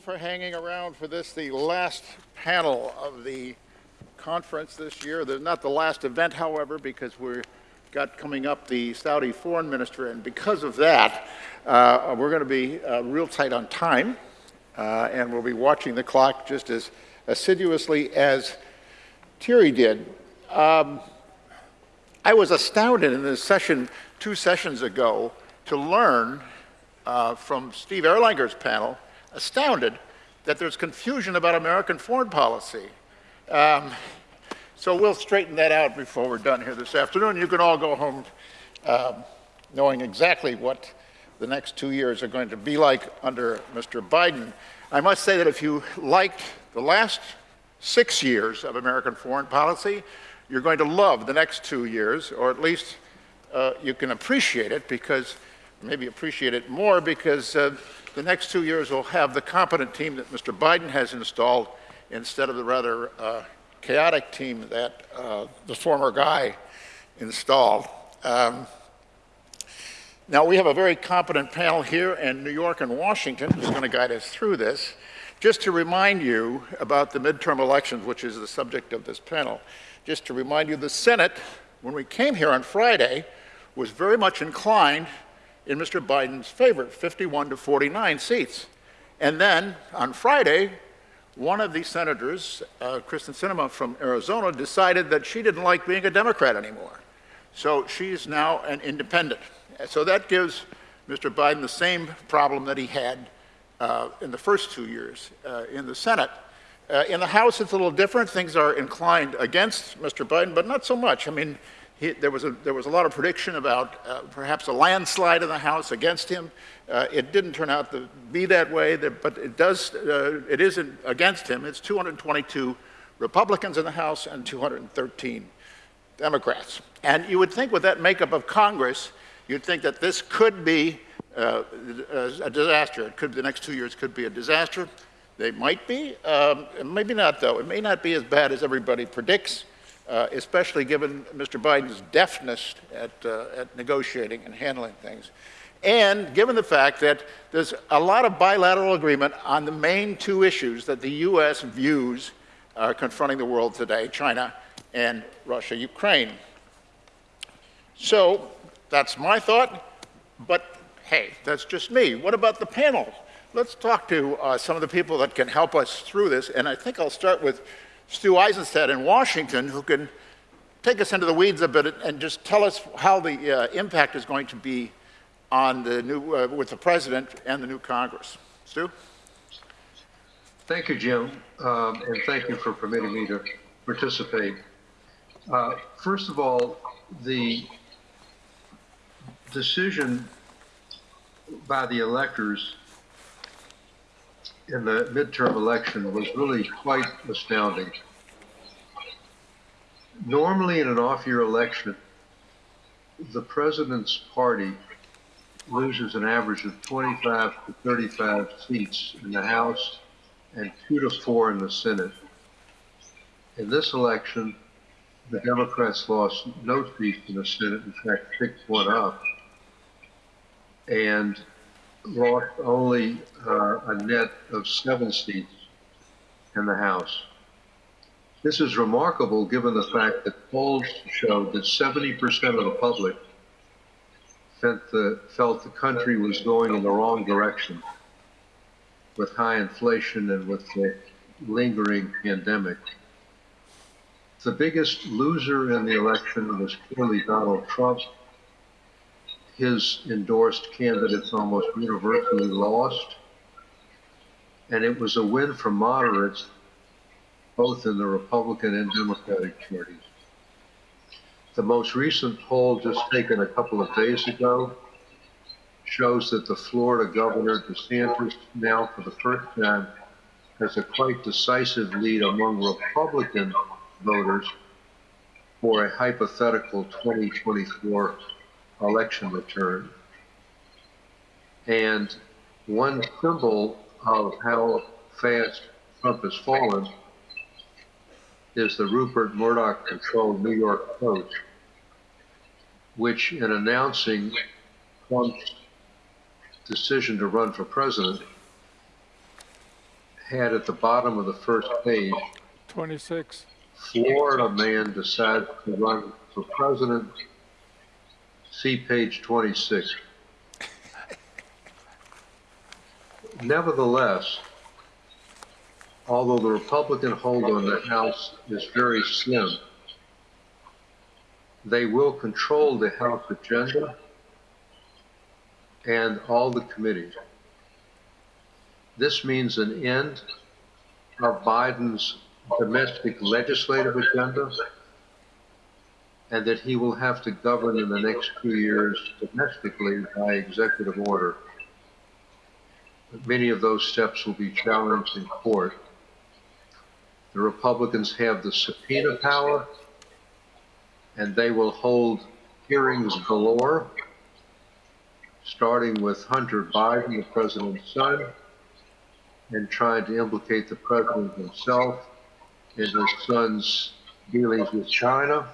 for hanging around for this, the last panel of the conference this year. There's not the last event, however, because we've got coming up the Saudi foreign minister, and because of that, uh, we're going to be uh, real tight on time, uh, and we'll be watching the clock just as assiduously as Thierry did. Um, I was astounded in this session two sessions ago to learn uh, from Steve Erlanger's panel, astounded that there's confusion about American foreign policy. Um, so we'll straighten that out before we're done here this afternoon. You can all go home um, knowing exactly what the next two years are going to be like under Mr. Biden. I must say that if you liked the last six years of American foreign policy, you're going to love the next two years, or at least uh, you can appreciate it because maybe appreciate it more because uh, the next two years will have the competent team that Mr. Biden has installed instead of the rather uh, chaotic team that uh, the former guy installed. Um, now, we have a very competent panel here in New York and Washington who's going to guide us through this. Just to remind you about the midterm elections, which is the subject of this panel, just to remind you, the Senate, when we came here on Friday, was very much inclined in Mr. Biden's favor, 51 to 49 seats. And then on Friday, one of the senators, uh, Kyrsten Sinema from Arizona, decided that she didn't like being a Democrat anymore. So she's now an independent. So that gives Mr. Biden the same problem that he had uh, in the first two years uh, in the Senate. Uh, in the House, it's a little different. Things are inclined against Mr. Biden, but not so much. I mean, he, there, was a, there was a lot of prediction about uh, perhaps a landslide in the House against him. Uh, it didn't turn out to be that way, but it does, uh, it isn't against him. It's 222 Republicans in the House and 213 Democrats. And you would think with that makeup of Congress, you'd think that this could be uh, a disaster. It could, the next two years could be a disaster. They might be, um, maybe not though. It may not be as bad as everybody predicts uh, especially given Mr. Biden's deftness at, uh, at negotiating and handling things. And given the fact that there's a lot of bilateral agreement on the main two issues that the U.S. views are confronting the world today, China and Russia, Ukraine. So that's my thought, but hey, that's just me. What about the panel? Let's talk to uh, some of the people that can help us through this, and I think I'll start with Stu Eizenstat in Washington, who can take us into the weeds a bit and just tell us how the uh, impact is going to be on the new, uh, with the president and the new Congress. Stu? Thank you, Jim, um, and thank you for permitting me to participate. Uh, first of all, the decision by the electors in the midterm election was really quite astounding. Normally in an off-year election, the president's party loses an average of 25 to 35 seats in the House and two to four in the Senate. In this election, the Democrats lost no seats in the Senate, in fact, picked one up. And lost only uh, a net of seven seats in the House. This is remarkable given the fact that polls showed that 70% of the public felt the, felt the country was going in the wrong direction with high inflation and with the lingering pandemic. The biggest loser in the election was clearly Donald Trump his endorsed candidates almost universally lost. And it was a win for moderates, both in the Republican and Democratic parties. The most recent poll, just taken a couple of days ago, shows that the Florida governor, DeSantis, now for the first time, has a quite decisive lead among Republican voters for a hypothetical 2024 election return. And one symbol of how fast Trump has fallen is the Rupert Murdoch controlled New York Post, which in announcing Trump's decision to run for president had at the bottom of the first page, 26. Florida man decides to run for president. See page 26. Nevertheless, although the Republican hold on the House is very slim, they will control the House agenda and all the committees. This means an end of Biden's domestic legislative agenda and that he will have to govern in the next two years domestically by executive order. But many of those steps will be challenged in court. The Republicans have the subpoena power and they will hold hearings galore, starting with Hunter Biden, the president's son, and trying to implicate the president himself in his son's dealings with China.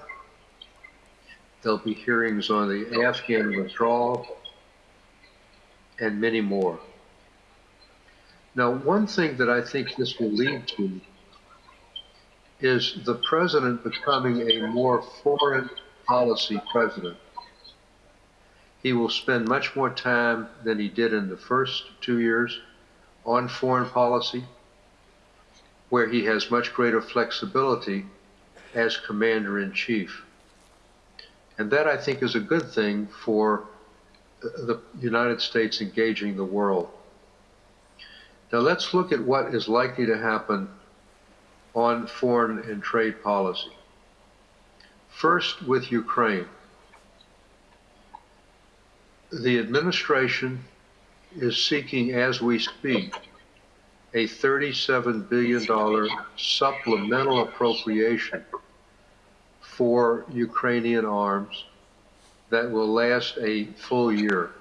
There'll be hearings on the Afghan withdrawal and many more. Now, one thing that I think this will lead to is the president becoming a more foreign policy president. He will spend much more time than he did in the first two years on foreign policy, where he has much greater flexibility as commander in chief. And that I think is a good thing for the United States engaging the world. Now let's look at what is likely to happen on foreign and trade policy. First, with Ukraine. The administration is seeking, as we speak, a $37 billion supplemental appropriation for Ukrainian arms that will last a full year.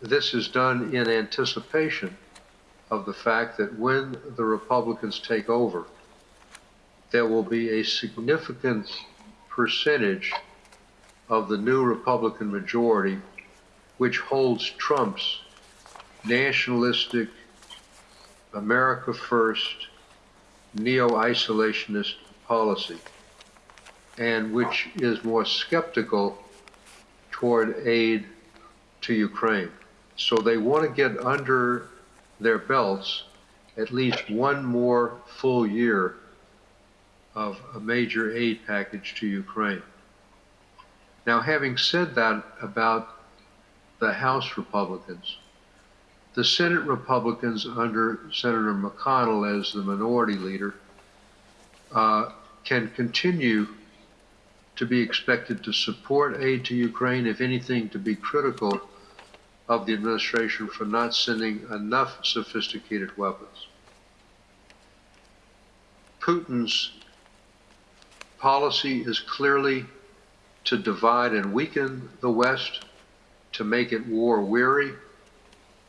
This is done in anticipation of the fact that when the Republicans take over, there will be a significant percentage of the new Republican majority which holds Trump's nationalistic, America first, neo-isolationist policy, and which is more skeptical toward aid to Ukraine. So they want to get under their belts at least one more full year of a major aid package to Ukraine. Now, having said that about the House Republicans, the Senate Republicans under Senator McConnell as the minority leader uh, can continue to be expected to support aid to Ukraine, if anything, to be critical of the administration for not sending enough sophisticated weapons. Putin's policy is clearly to divide and weaken the West, to make it war weary,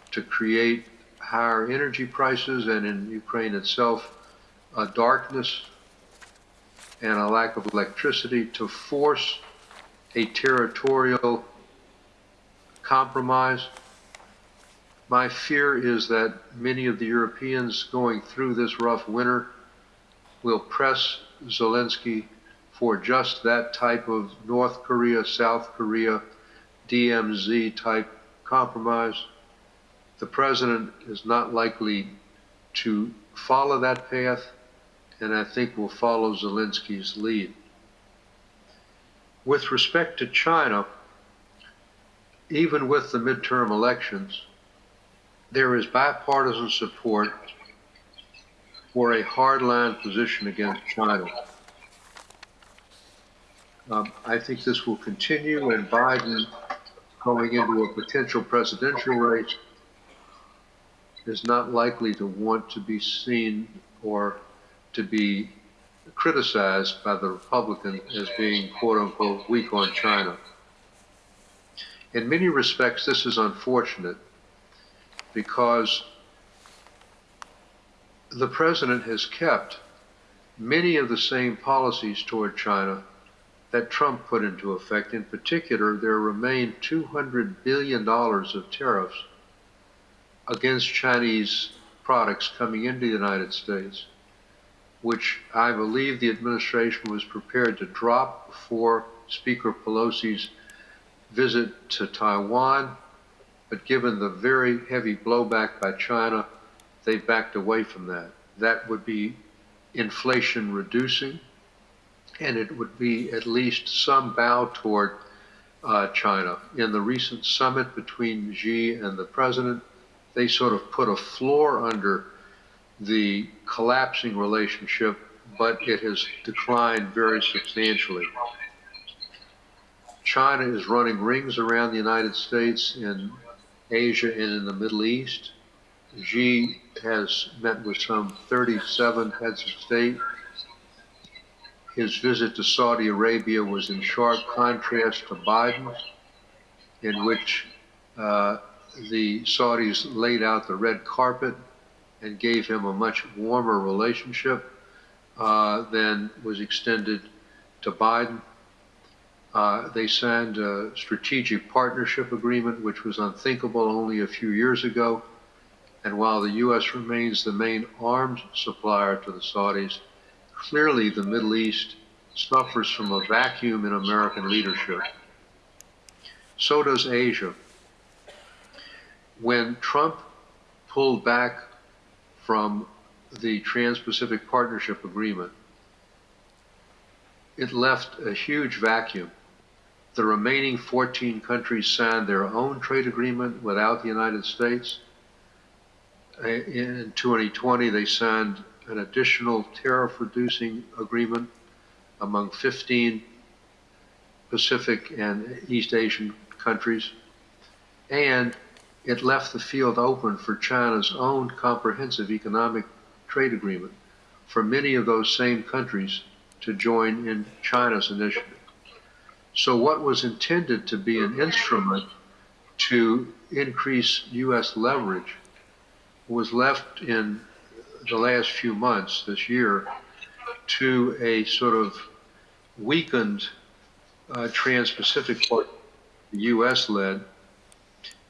to create higher energy prices, and in Ukraine itself, a darkness and a lack of electricity, to force a territorial compromise. My fear is that many of the Europeans going through this rough winter will press Zelensky for just that type of North Korea, South Korea, DMZ type compromise. The president is not likely to follow that path, and I think will follow Zelensky's lead. With respect to China, even with the midterm elections, there is bipartisan support for a hardline position against China. Um, I think this will continue, and Biden going into a potential presidential race is not likely to want to be seen or to be criticized by the Republicans as being quote unquote weak on China. In many respects, this is unfortunate because the president has kept many of the same policies toward China that Trump put into effect. In particular, there remain $200 billion of tariffs against Chinese products coming into the United States, which I believe the administration was prepared to drop before Speaker Pelosi's visit to Taiwan, but given the very heavy blowback by China, they backed away from that. That would be inflation reducing, and it would be at least some bow toward uh, China. In the recent summit between Xi and the president, they sort of put a floor under the collapsing relationship, but it has declined very substantially. China is running rings around the United States in Asia and in the Middle East. Xi has met with some 37 heads of state. His visit to Saudi Arabia was in sharp contrast to Biden, in which uh, the Saudis laid out the red carpet and gave him a much warmer relationship uh, than was extended to Biden. Uh, they signed a strategic partnership agreement, which was unthinkable only a few years ago. And while the U.S. remains the main arms supplier to the Saudis, clearly the Middle East suffers from a vacuum in American leadership. So does Asia. When Trump pulled back from the Trans-Pacific Partnership Agreement, it left a huge vacuum. The remaining 14 countries signed their own trade agreement without the United States. In 2020, they signed an additional tariff reducing agreement among 15 Pacific and East Asian countries. And it left the field open for China's own comprehensive economic trade agreement for many of those same countries to join in China's initiative. So what was intended to be an instrument to increase U.S. leverage was left in the last few months this year to a sort of weakened uh, Trans-Pacific part, U.S. led,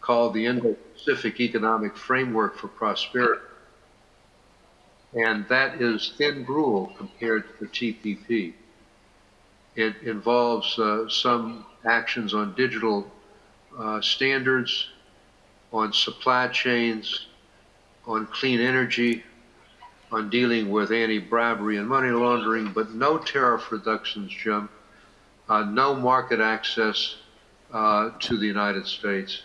called the Indo-Pacific Economic Framework for Prosperity. And that is thin gruel compared to the TPP. It involves uh, some actions on digital uh, standards, on supply chains, on clean energy, on dealing with anti-bribery and money laundering, but no tariff reductions, Jim, uh, no market access uh, to the United States,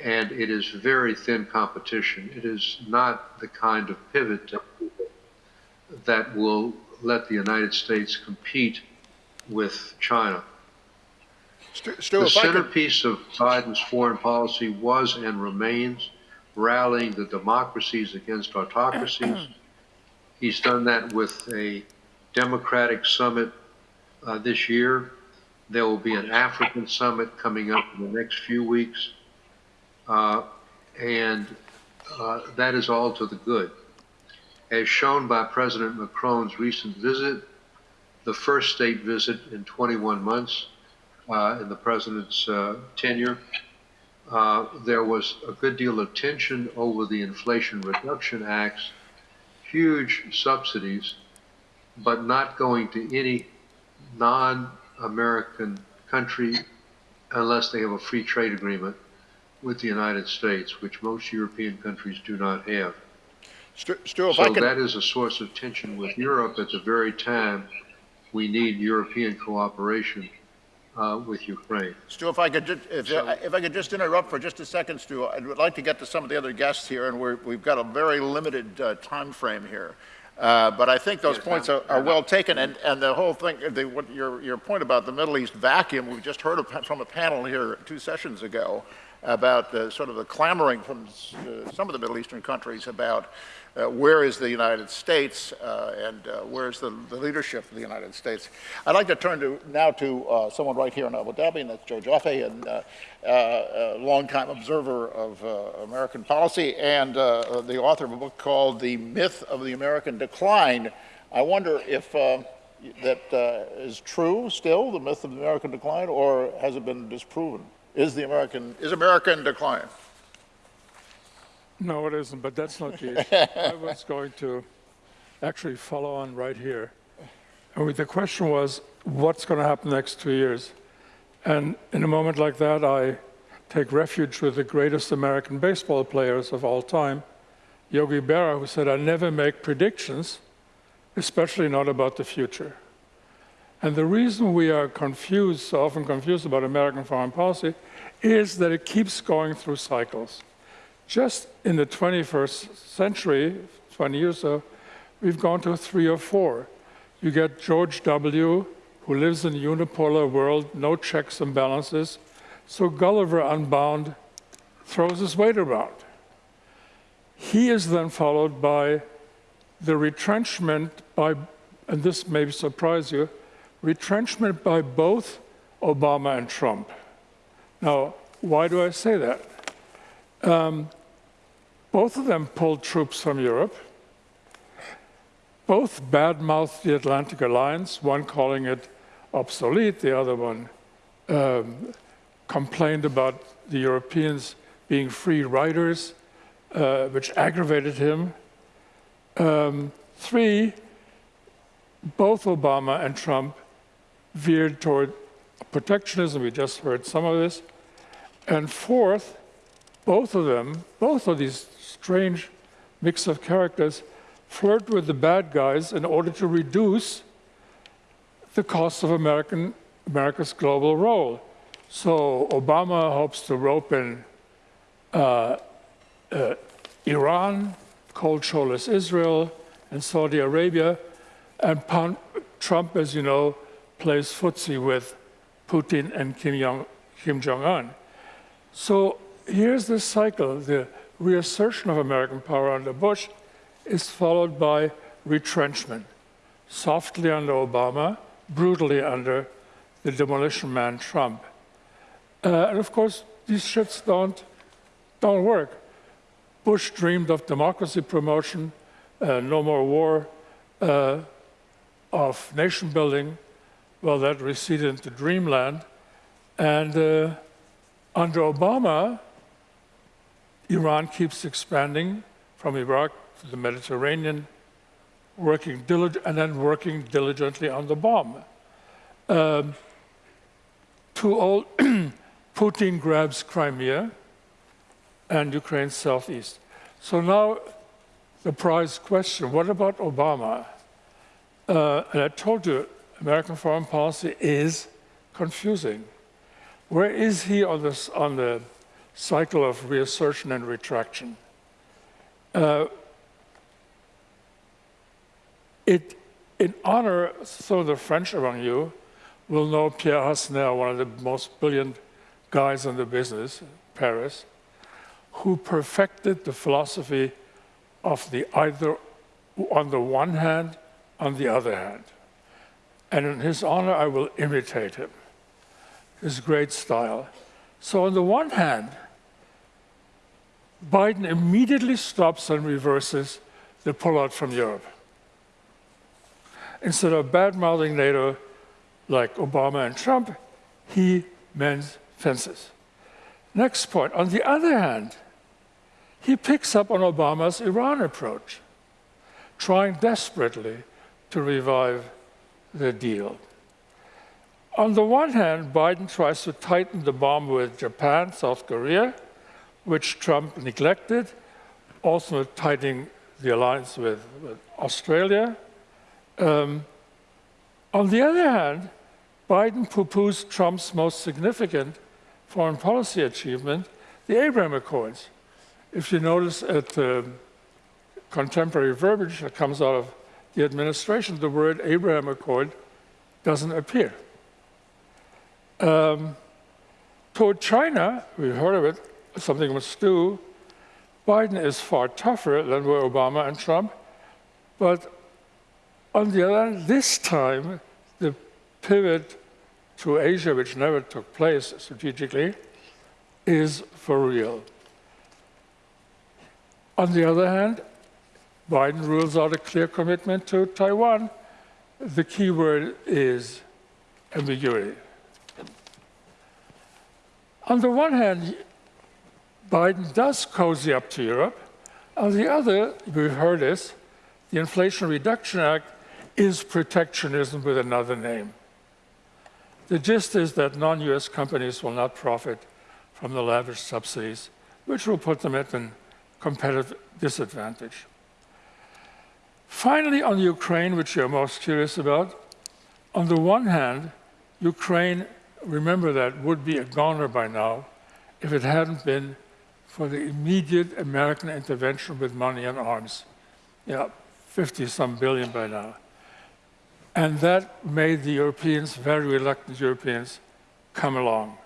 and it is very thin competition. It is not the kind of pivot that will let the United States compete with China. Stu, Stu, The I could, centerpiece of Biden's foreign policy was and remains rallying the democracies against autocracies. He's done that with a Democratic summit uh, this year. There will be an African summit coming up in the next few weeks. Uh, and uh, that is all to the good. As shown by President Macron's recent visit, the first state visit in 21 months uh, in the president's uh, tenure, uh, there was a good deal of tension over the Inflation Reduction Act's huge subsidies, but not going to any non-American country unless they have a free trade agreement with the United States, which most European countries do not have. Stu, Stu, if I So could, that is a source of tension with Europe at the very time we need European cooperation uh, with Ukraine. Stu, if I could, ju- if, if I could just interrupt for just a second, Stu, I would like to get to some of the other guests here, and we're, we've got a very limited uh, time frame here. Uh, but I think those Yes, points are, are well taken, and, and the whole thing, the, what your, your point about the Middle East vacuum, we just heard from a panel here two sessions ago about the, sort of the clamoring from uh, some of the Middle Eastern countries about uh, where is the United States uh, and uh, where's the, the leadership of the United States. I'd like to turn to, now to uh, someone right here in Abu Dhabi, and that's Joe Joffe, uh, a longtime observer of American policy and the author of a book called The Myth of the American Decline. I wonder if that is true still, the myth of the American decline, or has it been disproven? Is the American, is America in decline? No, it isn't, but that's not the issue. I was going to actually follow on right here. And the question was, what's going to happen next two years? And in a moment like that, I take refuge with the greatest American baseball players of all time, Yogi Berra, who said, I never make predictions, especially not about the future. And the reason we are confused, so often confused about American foreign policy, is that it keeps going through cycles. Just in the 21st century, 20 years so, we've gone to three or four. You get George W., who lives in a unipolar world, no checks and balances, so Gulliver Unbound throws his weight around. He is then followed by the retrenchment by, and this may surprise you, retrenchment by both Obama and Trump. Now, why do I say that? Um, both of them pulled troops from Europe. Both badmouthed the Atlantic Alliance, one calling it obsolete, the other one um, complained about the Europeans being free riders, uh, which aggravated him. Um, three, both Obama and Trump veered toward protectionism. We just heard some of this. And fourth, both of them, both of these strange mix of characters, flirt with the bad guys in order to reduce the cost of American, America's global role. So Obama hopes to rope in uh, uh, Iran, cold shoulders Israel, and Saudi Arabia, and Trump, as you know, plays footsie with Putin and Kim, Jong, Kim Jong-un. So here's this cycle. The reassertion of American power under Bush is followed by retrenchment, softly under Obama, brutally under the demolition man Trump. Uh, and of course, these shifts don't, don't work. Bush dreamed of democracy promotion, uh, no more war, uh, of nation building. Well, that receded into dreamland. And uh, under Obama, Iran keeps expanding from Iraq to the Mediterranean, working and then working diligently on the bomb. Um, too old, Putin grabs Crimea and Ukraine's southeast. So now the prize question, what about Obama? Uh, and I told you, American foreign policy is confusing. Where is he on, this, on the cycle of reassertion and retraction? Uh, it, in honor, some of the French among you will know Pierre Hassner, one of the most brilliant guys in the business, Paris, who perfected the philosophy of the either on the one hand, on the other hand. And in his honor, I will imitate him, his great style. So on the one hand, Biden immediately stops and reverses the pullout from Europe. Instead of bad-mouthing NATO like Obama and Trump, he mends fences. Next point, on the other hand, he picks up on Obama's Iran approach, trying desperately to revive the deal. On the one hand, Biden tries to tighten the bomb with Japan, South Korea, which Trump neglected, also tightening the alliance with, with Australia. Um, on the other hand, Biden poo-poos Trump's most significant foreign policy achievement, the Abraham Accords. If you notice at the contemporary verbiage that comes out of the administration, the word Abraham Accord doesn't appear. Um, toward China, we heard of it, something must do. Biden is far tougher than were Obama and Trump, but on the other hand, this time, the pivot to Asia, which never took place strategically, is for real. On the other hand, Biden rules out a clear commitment to Taiwan. The key word is ambiguity. On the one hand, Biden does cozy up to Europe, On the other, we've heard this, the Inflation Reduction Act is protectionism with another name. The gist is that non-US companies will not profit from the lavish subsidies, which will put them at a competitive disadvantage. Finally, on Ukraine, which you're most curious about, on the one hand, Ukraine, remember that, would be a goner by now if it hadn't been for the immediate American intervention with money and arms. Yeah, 50 some billion by now. And that made the Europeans, very reluctant Europeans, come along,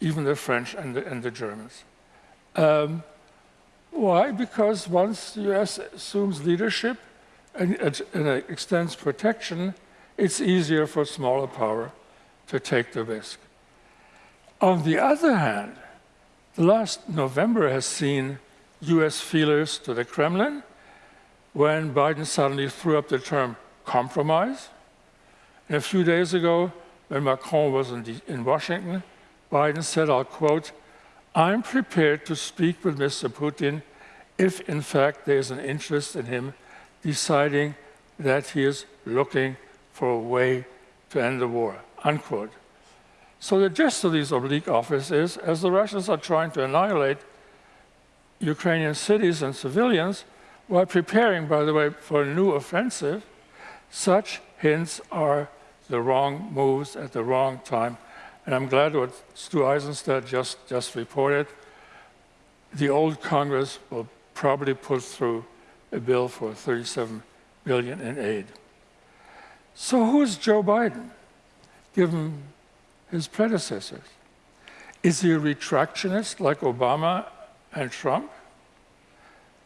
even the French and the, and the Germans. Um, why? Because once the US assumes leadership and, and extends protection, it's easier for smaller power to take the risk. On the other hand, the last November has seen US feelers to the Kremlin when Biden suddenly threw up the term compromise. And a few days ago, when Macron was in, the, in Washington, Biden said, I'll quote, I'm prepared to speak with Mr. Putin if, in fact, there's an interest in him deciding that he is looking for a way to end the war, unquote. So the gist of these oblique offers is, as the Russians are trying to annihilate Ukrainian cities and civilians, while preparing, by the way, for a new offensive, such hints are the wrong moves at the wrong time. And I'm glad what Stu Eizenstat just, just reported. The old Congress will probably put through a bill for 37 billion in aid. So who's Joe Biden, given his predecessors? Is he a retractionist like Obama and Trump?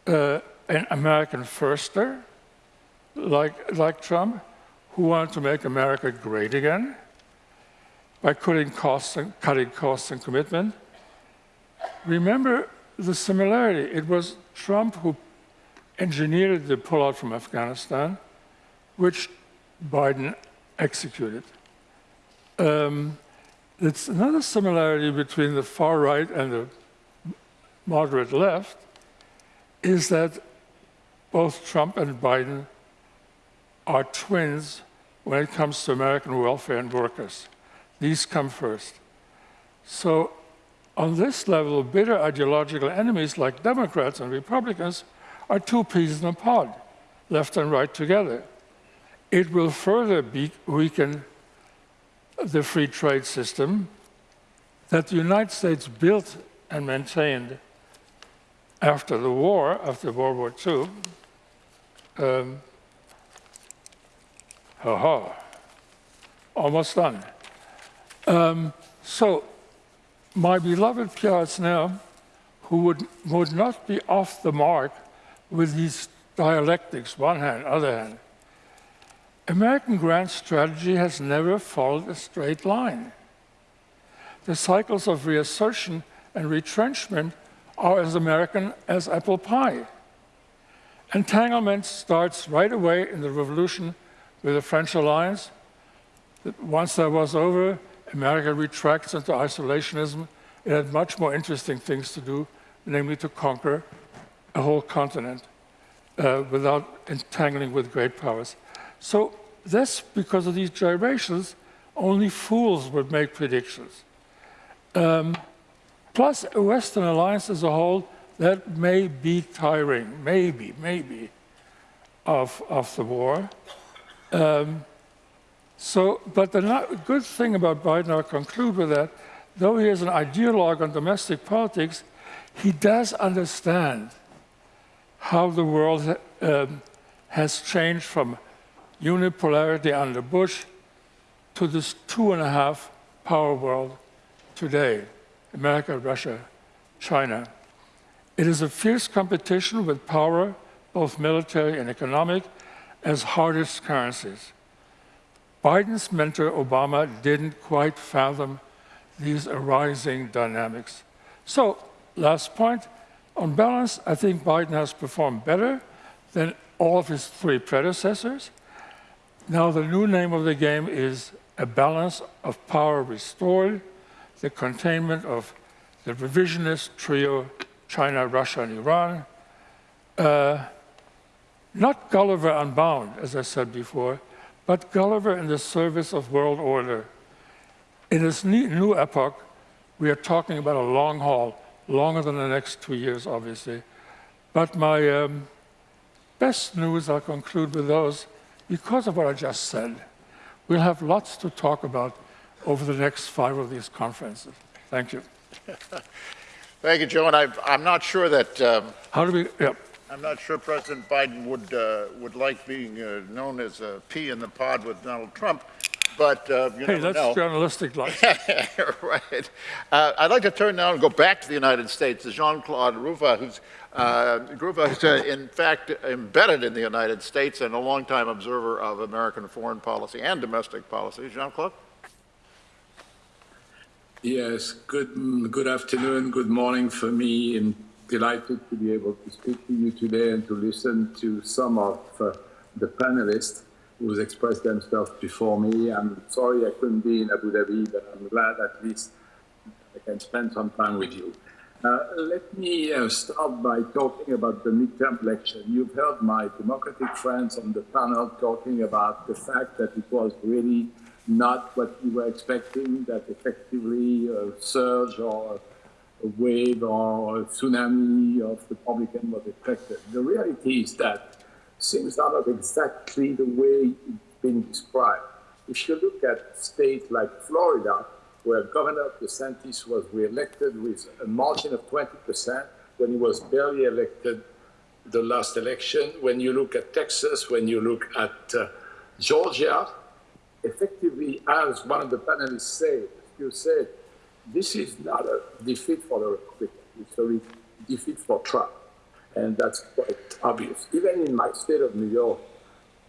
Uh, an American firster like, like Trump? who wanted to make America great again by cutting costs and, cutting costs and commitment. Remember the similarity. It was Trump who engineered the pullout from Afghanistan, which Biden executed. Um, it's another similarity between the far right and the moderate left is that both Trump and Biden are twins when it comes to American welfare and workers. These come first. So on this level, bitter ideological enemies like Democrats and Republicans are two peas in a pod, left and right together. It will further weaken the free trade system that the United States built and maintained after the war, after World War II, um, ha! almost done. Um, so, my beloved Pierre now, who would, would not be off the mark with these dialectics, one hand, other hand. American grand strategy has never followed a straight line. The cycles of reassertion and retrenchment are as American as apple pie. Entanglement starts right away in the revolution with the French alliance. Once that was over, America retracts into isolationism. It had much more interesting things to do, namely to conquer a whole continent uh, without entangling with great powers. So that's because of these gyrations, only fools would make predictions. Um, plus, a Western alliance as a whole, that may be tiring, maybe, maybe, of, of the war. Um, so, but the not, good thing about Biden, I'll conclude with that, though he is an ideologue on domestic politics, he does understand how the world um, has changed from unipolarity under Bush to this two and a half power world today America, Russia, China. It is a fierce competition with power, both military and economic, as hardest currencies. Biden's mentor, Obama, didn't quite fathom these arising dynamics. So, last point, on balance, I think Biden has performed better than all of his three predecessors. Now, the new name of the game is a balance of power restored, the containment of the revisionist trio, China, Russia, and Iran, uh, not Gulliver Unbound, as I said before, but Gulliver in the service of world order. In this new epoch, we are talking about a long haul, longer than the next two years, obviously. But my um, best news, I'll conclude with those, because of what I just said. We'll have lots to talk about over the next five of these conferences. Thank you. Thank you, Joe, and I, I'm not sure that, um, How do we, yeah, I'm not sure President Biden would, uh, would like being uh, known as a pea in the pod with Donald Trump, but uh, you hey, never that's know. journalistic life. right. Uh, I'd like to turn now and go back to the United States to Jean-Claude Rouva, who's, uh, Rouva who's uh, in fact embedded in the United States and a longtime observer of American foreign policy and domestic policy. Jean-Claude? Yes, good, good afternoon, good morning for me. I'm delighted to be able to speak to you today and to listen to some of uh, the panelists who's expressed themselves before me. I'm sorry I couldn't be in Abu Dhabi, but I'm glad at least I can spend some time with you. Uh, let me uh, start by talking about the midterm election. You've heard my Democratic friends on the panel talking about the fact that it was really not what we were expecting, that effectively a surge or a wave or a tsunami of the Republican was expected. The reality is that are not exactly the way it's been described. If you look at states like Florida, where Governor DeSantis was reelected with a margin of 20% when he was barely elected the last election, when you look at Texas, when you look at uh, Georgia, effectively, as one of the panelists said, you said, this is not a defeat for the Republicans, it's a defeat for Trump. And that's quite obvious. Even in my state of New York,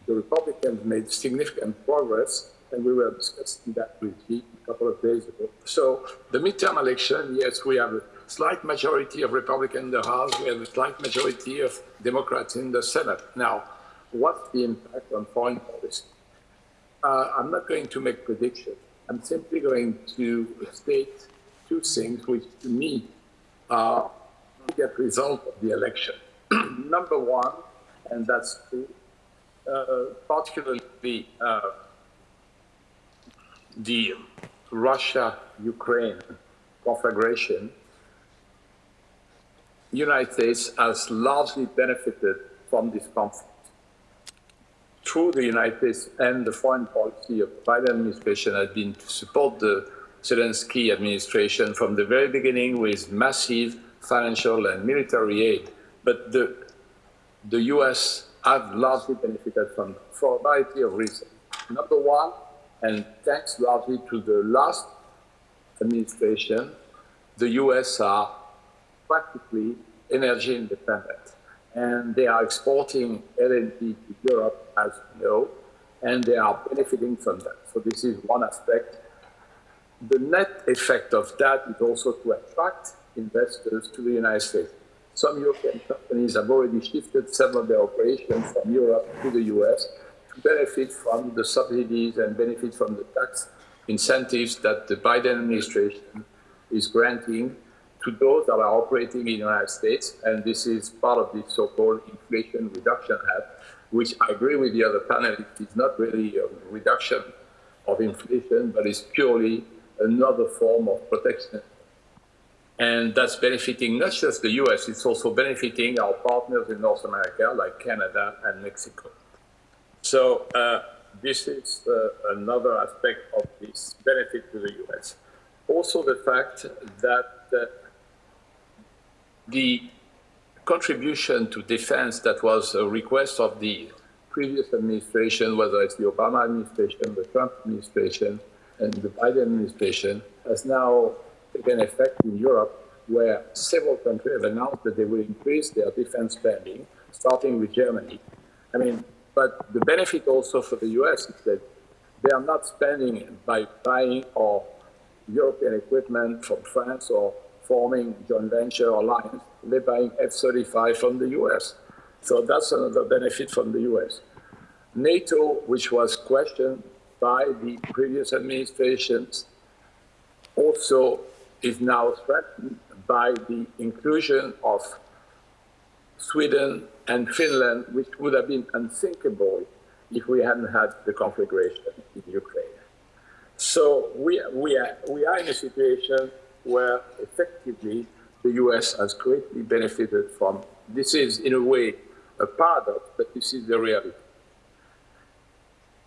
the Republicans made significant progress, and we were discussing that with you a couple of days ago. So the midterm election, yes, we have a slight majority of Republicans in the House, we have a slight majority of Democrats in the Senate. Now, what's the impact on foreign policy? Uh, I'm not going to make predictions. I'm simply going to state two things which, to me, are the result of the election. Number one, and that's true, uh, particularly uh, the Russia-Ukraine conflagration, United States has largely benefited from this conflict through the United States and the foreign policy of the Biden administration has been to support the Zelensky administration from the very beginning with massive financial and military aid. But the, the US have largely benefited from for a variety of reasons. Number one, and thanks largely to the last administration, the US are practically energy independent and they are exporting LNG to Europe, as you know, and they are benefiting from that. So this is one aspect. The net effect of that is also to attract investors to the United States. Some European companies have already shifted some of their operations from Europe to the US to benefit from the subsidies and benefit from the tax incentives that the Biden administration is granting to those that are operating in the United States, and this is part of the so-called Inflation Reduction Act, which I agree with the other panelists, is not really a reduction of inflation, but is purely another form of protection. And that's benefiting not just the US, it's also benefiting our partners in North America, like Canada and Mexico. So uh, this is uh, another aspect of this benefit to the US. Also the fact that uh, the contribution to defense that was a request of the previous administration, whether it's the Obama administration, the Trump administration, and the Biden administration, has now taken effect in Europe, where several countries have announced that they will increase their defense spending, starting with Germany. I mean, but the benefit also for the US is that they are not spending by buying or European equipment from France or forming joint venture alliance, they're buying F-35 from the US. So that's another benefit from the US. NATO, which was questioned by the previous administrations, also is now threatened by the inclusion of Sweden, and Finland, which would have been unthinkable if we hadn't had the conflagration in Ukraine. So we, we, are, we are in a situation where effectively the US has greatly benefited from. This is, in a way, a paradox, but this is the reality.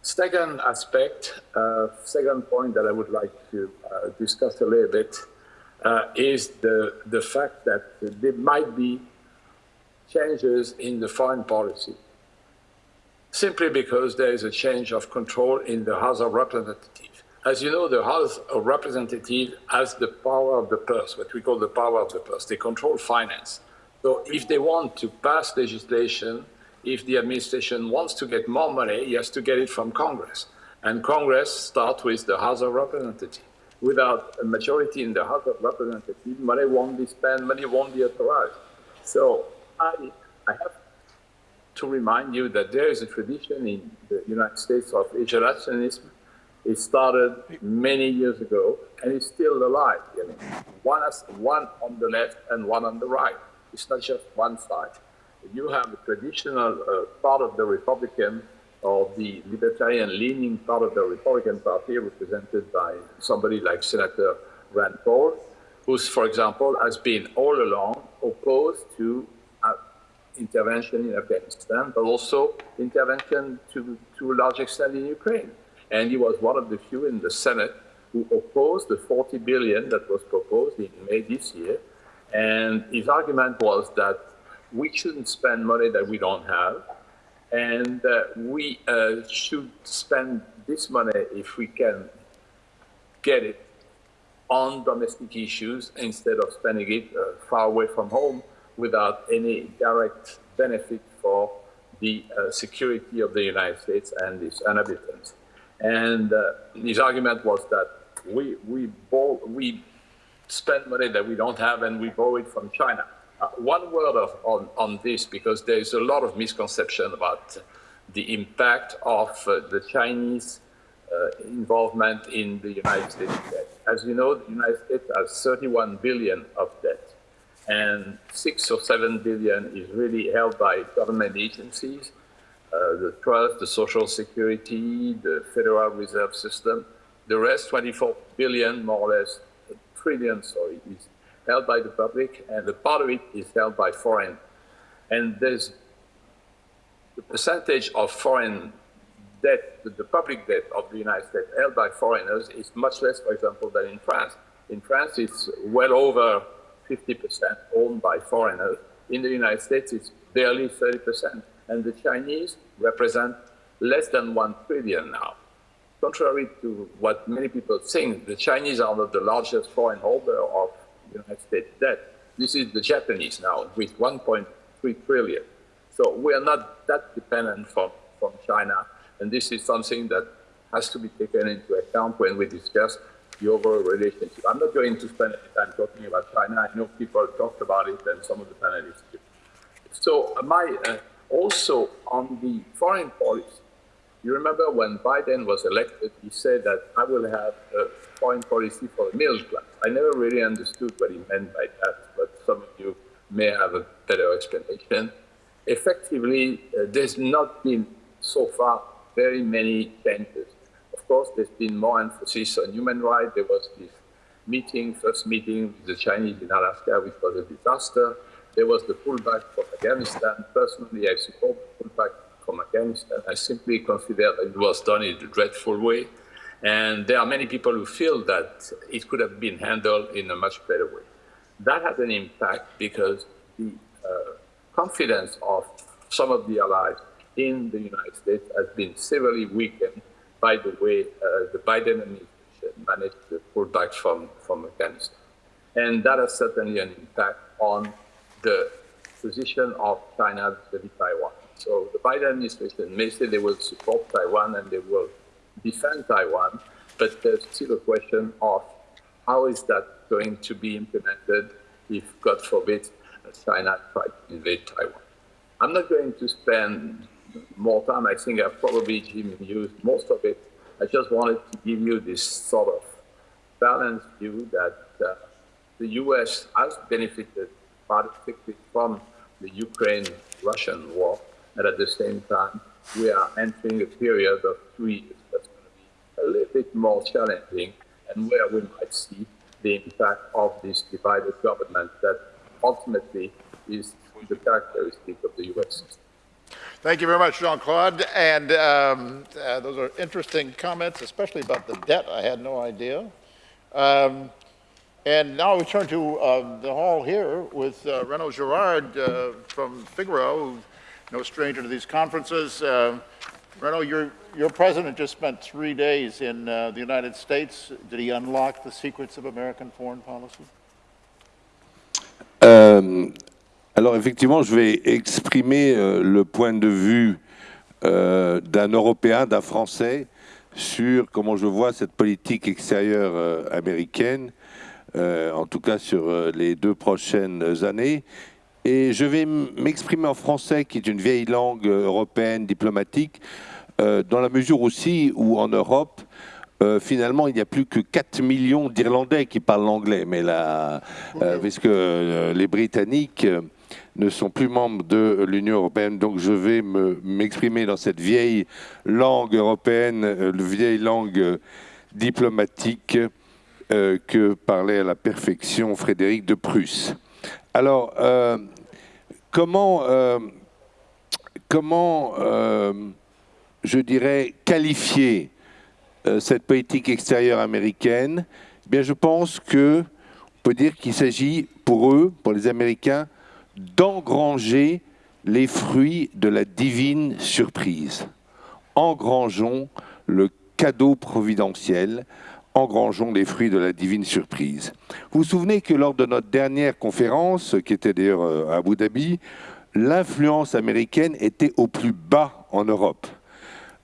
Second aspect, uh, second point that I would like to uh, discuss a little bit uh, is the, the fact that there might be changes in the foreign policy simply because there is a change of control in the House of Representatives. As you know, the House of Representatives has the power of the purse, what we call the power of the purse. They control finance. So if they want to pass legislation, if the administration wants to get more money, he has to get it from Congress. And Congress starts with the House of Representatives. Without a majority in the House of Representatives, money won't be spent, money won't be authorized. So I, I have to remind you that there is a tradition in the United States of isolationism. It started many years ago and it's still alive. You know? one, has, one on the left and one on the right. It's not just one side. You have the traditional uh, part of the Republican or the libertarian-leaning part of the Republican Party represented by somebody like Senator Rand Paul, who, for example, has been all along opposed to uh, intervention in Afghanistan, but also intervention to, to a large extent in Ukraine. And he was one of the few in the Senate who opposed the 40 billion that was proposed in May this year. And his argument was that we shouldn't spend money that we don't have, and uh, we uh, should spend this money if we can get it on domestic issues instead of spending it uh, far away from home without any direct benefit for the uh, security of the United States and its inhabitants. And uh, his argument was that we, we, borrow, we spend money that we don't have and we borrow it from China. Uh, one word of, on, on this, because there's a lot of misconception about the impact of uh, the Chinese uh, involvement in the United States debt. As you know, the United States has 31 billion of debt and six or seven billion is really held by government agencies, uh, the trust, the social security, the Federal Reserve System. The rest, 24 billion, more or less, a trillion, sorry, is held by the public, and the part of it is held by foreign. And there's the percentage of foreign debt, the public debt of the United States held by foreigners is much less, for example, than in France. In France, it's well over 50% owned by foreigners. In the United States, it's barely 30%. And the Chinese represent less than 1 trillion now. Contrary to what many people think, the Chinese are not the largest foreign holder of United States debt. This is the Japanese now with 1.3 trillion. So we are not that dependent from, from China. And this is something that has to be taken into account when we discuss the overall relationship. I'm not going to spend any time talking about China. I know people talked about it and some of the panelists did. So my, uh, also on the foreign policy, you remember when Biden was elected, he said that I will have a foreign policy for the middle class. I never really understood what he meant by that, but some of you may have a better explanation. Effectively, uh, there's not been so far very many changes of course, there's been more emphasis on human rights. There was this meeting, first meeting with the Chinese in Alaska, which was a disaster. There was the pullback from Afghanistan. Personally, I support the pullback from Afghanistan. I simply consider that it was done in a dreadful way. And there are many people who feel that it could have been handled in a much better way. That had an impact because the uh, confidence of some of the allies in the United States has been severely weakened by the way uh, the Biden administration managed to pull back from, from Afghanistan. And that has certainly an impact on the position of China vis Taiwan. So the Biden administration may say they will support Taiwan and they will defend Taiwan, but there's still a question of how is that going to be implemented if, God forbid, China tries to invade Taiwan. I'm not going to spend more time. I think I've probably used most of it. I just wanted to give you this sort of balanced view that uh, the U.S. has benefited particularly from the Ukraine-Russian war, and at the same time, we are entering a period of three years that's going to be a little bit more challenging, and where we might see the impact of this divided government that ultimately is the characteristic of the U.S. system. Thank you very much, Jean-Claude. And um, uh, those are interesting comments, especially about the debt. I had no idea. Um, and now we turn to uh, the hall here with uh, Renaud Girard uh, from Figaro, no stranger to these conferences. Uh, Renaud, your, your president just spent three days in uh, the United States. Did he unlock the secrets of American foreign policy? Euh, alors effectivement, je vais exprimer euh, le point de vue euh, d'un Européen, d'un Français, sur comment je vois cette politique extérieure euh, américaine, euh, en tout cas sur euh, les deux prochaines années. Et je vais m'exprimer en français, qui est une vieille langue européenne, diplomatique, dans la mesure aussi où en Europe, euh, finalement, il n'y a plus que 4 millions d'Irlandais qui parlent l'anglais, mais là, euh, puisque euh, les Britanniques ne sont plus membres de l'Union européenne, donc je vais m'exprimer dans cette vieille langue européenne, vieille langue diplomatique que parlait à la perfection Frédéric de Prusse. Alors, comment, comment je dirais, qualifier euh, cette politique extérieure américaine, eh bien, je pense que on peut dire qu'il s'agit pour eux, pour les Américains, d'engranger les fruits de la divine surprise. Engrangeons le cadeau providentiel, engrangeons les fruits de la divine surprise. Vous vous souvenez que lors de notre dernière conférence, qui était d'ailleurs euh, à Abu Dhabi, l'influence américaine était au plus bas en Europe.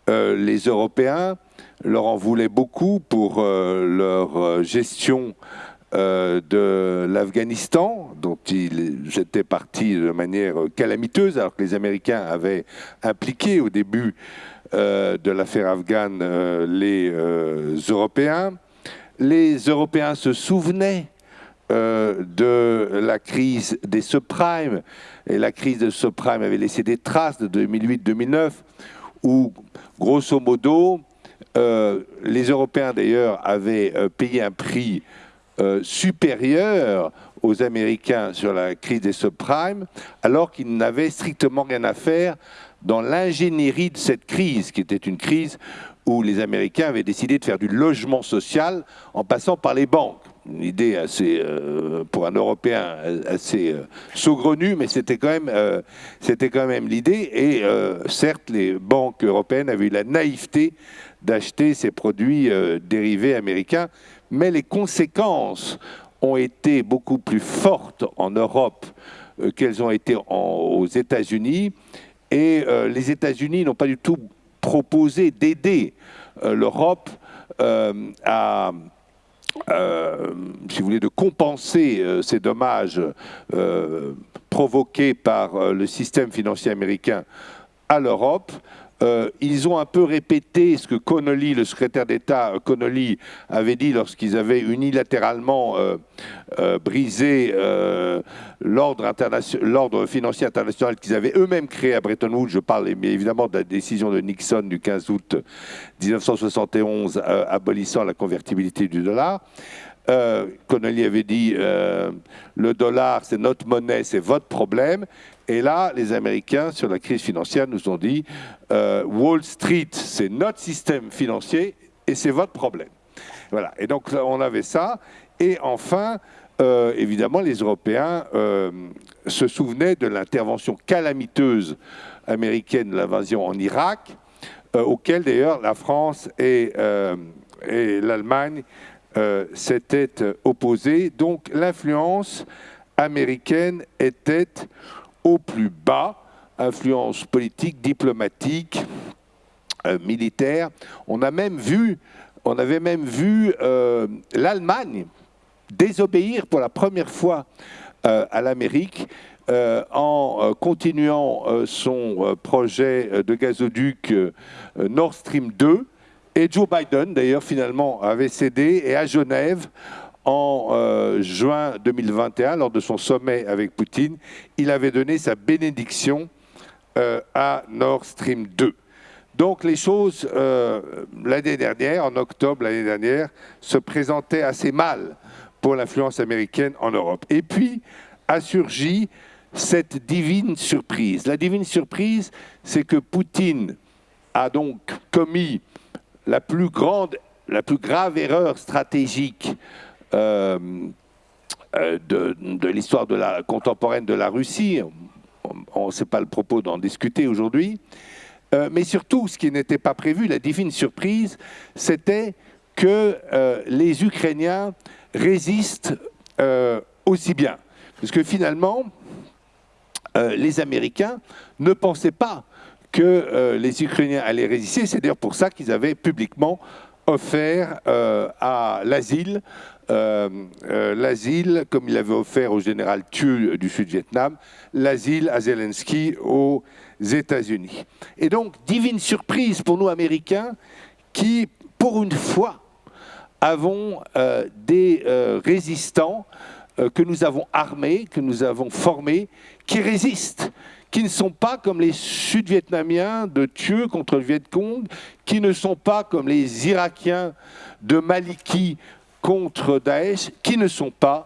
Euh, les Européens leur en voulaient beaucoup pour euh, leur gestion de l'Afghanistan, dont ils étaient partis de manière calamiteuse, alors que les Américains avaient impliqué au début de l'affaire afghane les Européens. Les Européens se souvenaient de la crise des subprimes, et la crise des subprimes avait laissé des traces de 2008-2009, où Grosso modo, euh, les Européens d'ailleurs avaient euh, payé un prix euh, supérieur aux Américains sur la crise des subprimes, alors qu'ils n'avaient strictement rien à faire dans l'ingénierie de cette crise, qui était une crise où les Américains avaient décidé de faire du logement social en passant par les banques une idée assez, euh, pour un Européen, assez euh, saugrenue, mais c'était quand même, euh, c'était quand même l'idée. Et certes, les banques européennes avaient eu la naïveté d'acheter ces produits dérivés américains, mais les conséquences ont été beaucoup plus fortes en Europe qu'elles ont été aux États-Unis. Et les États-Unis n'ont pas du tout proposé d'aider l'Europe à euh, si vous voulez, de compenser euh, ces dommages euh, provoqués par le système financier américain à l'Europe, euh, ils ont un peu répété ce que Connolly, le secrétaire d'État Connolly, avait dit lorsqu'ils avaient unilatéralement euh, euh, brisé l'ordre financier international qu'ils avaient eux-mêmes créé à Bretton Woods. Je parle évidemment de la décision de Nixon du 15 août 1971 abolissant la convertibilité du dollar. Connolly avait dit le dollar, c'est notre monnaie, c'est votre problème. Et là, les Américains, sur la crise financière, nous ont dit euh, Wall Street, c'est notre système financier et c'est votre problème. Voilà. Et donc, on avait ça. Et enfin, euh, évidemment, les Européens euh, se souvenaient de l'intervention calamiteuse américaine de l'invasion en Irak, auquel d'ailleurs la France et, et l'Allemagne s'étaient opposées. Donc, l'influence américaine était au plus bas, influence politique, diplomatique, euh, militaire. On a même vu, on avait même vu euh, l'Allemagne désobéir pour la première fois euh, à l'Amérique en continuant son projet de gazoduc Nord Stream 2. Et Joe Biden, d'ailleurs, finalement, avait cédé. Et à Genève, en euh, juin 2021, lors de son sommet avec Poutine, il avait donné sa bénédiction euh, à Nord Stream 2. Donc les choses, euh, l'année dernière, en octobre l'année dernière, se présentaient assez mal pour l'influence américaine en Europe. Et puis a surgi cette divine surprise. La divine surprise, c'est que Poutine a donc commis la plus grande, la plus grave erreur stratégique de, de l'histoire de la contemporaine de la Russie. On ne sait pas le propos d'en discuter aujourd'hui. Euh, mais surtout, ce qui n'était pas prévu, la divine surprise, c'était que euh, les Ukrainiens résistent euh, aussi bien. Parce que finalement, euh, les Américains ne pensaient pas que euh, les Ukrainiens allaient résister. C'est d'ailleurs pour ça qu'ils avaient publiquement offert euh, à l'asile, euh, euh, l'asile, comme il avait offert au général Thieu du Sud-Vietnam, l'asile à Zelensky aux États-Unis. Et donc, divine surprise pour nous Américains, qui, pour une fois, avons euh, des résistants que nous avons armés, que nous avons formés, qui résistent, qui ne sont pas comme les Sud-Vietnamiens de Thieu contre le Viet Cong, qui ne sont pas comme les Irakiens de Maliki contre Daesh, qui ne sont pas